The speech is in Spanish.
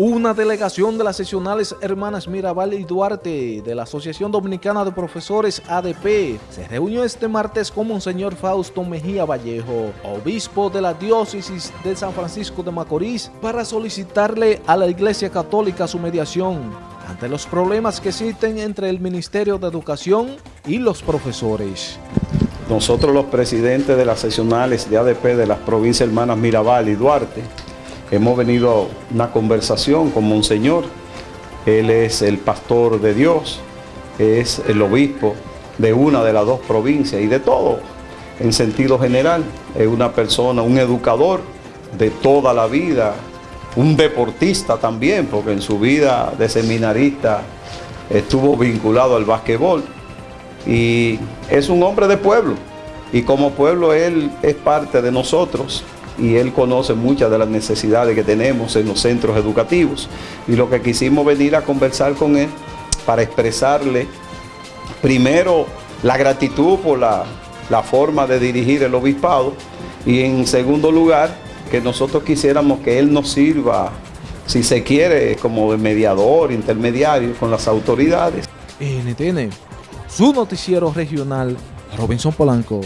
Una delegación de las sesionales hermanas Mirabal y Duarte de la Asociación Dominicana de Profesores ADP se reunió este martes con Monseñor Fausto Mejía Vallejo, obispo de la diócesis de San Francisco de Macorís, para solicitarle a la Iglesia Católica su mediación ante los problemas que existen entre el Ministerio de Educación y los profesores. Nosotros los presidentes de las sesionales de ADP de las provincias hermanas Mirabal y Duarte Hemos venido a una conversación con Monseñor. Él es el pastor de Dios, es el obispo de una de las dos provincias y de todo en sentido general. Es una persona, un educador de toda la vida, un deportista también, porque en su vida de seminarista estuvo vinculado al basquetbol. Y es un hombre de pueblo. Y como pueblo él es parte de nosotros y él conoce muchas de las necesidades que tenemos en los centros educativos. Y lo que quisimos venir a conversar con él para expresarle primero la gratitud por la, forma de dirigir el obispado y en segundo lugar que nosotros quisiéramos que él nos sirva, si se quiere, como mediador, intermediario con las autoridades. NTN, su noticiero regional, Robinson Polanco.